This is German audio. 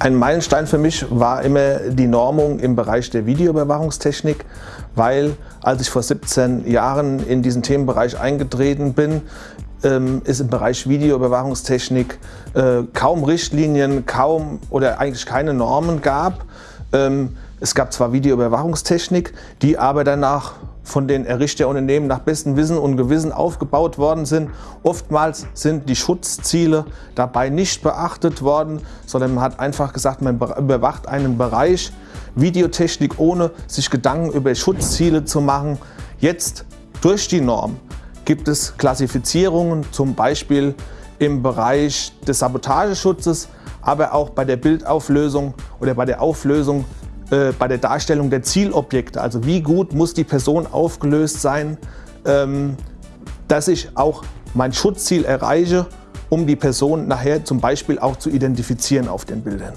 Ein Meilenstein für mich war immer die Normung im Bereich der Videoüberwachungstechnik, weil als ich vor 17 Jahren in diesen Themenbereich eingetreten bin, ähm, ist im Bereich Videoüberwachungstechnik äh, kaum Richtlinien, kaum oder eigentlich keine Normen gab. Ähm, es gab zwar Videoüberwachungstechnik, die aber danach von den Errichterunternehmen nach bestem Wissen und Gewissen aufgebaut worden sind. Oftmals sind die Schutzziele dabei nicht beachtet worden, sondern man hat einfach gesagt, man überwacht einen Bereich Videotechnik, ohne sich Gedanken über Schutzziele zu machen. Jetzt durch die Norm gibt es Klassifizierungen, zum Beispiel im Bereich des Sabotageschutzes, aber auch bei der Bildauflösung oder bei der Auflösung äh, bei der Darstellung der Zielobjekte, also wie gut muss die Person aufgelöst sein, ähm, dass ich auch mein Schutzziel erreiche, um die Person nachher zum Beispiel auch zu identifizieren auf den Bildern.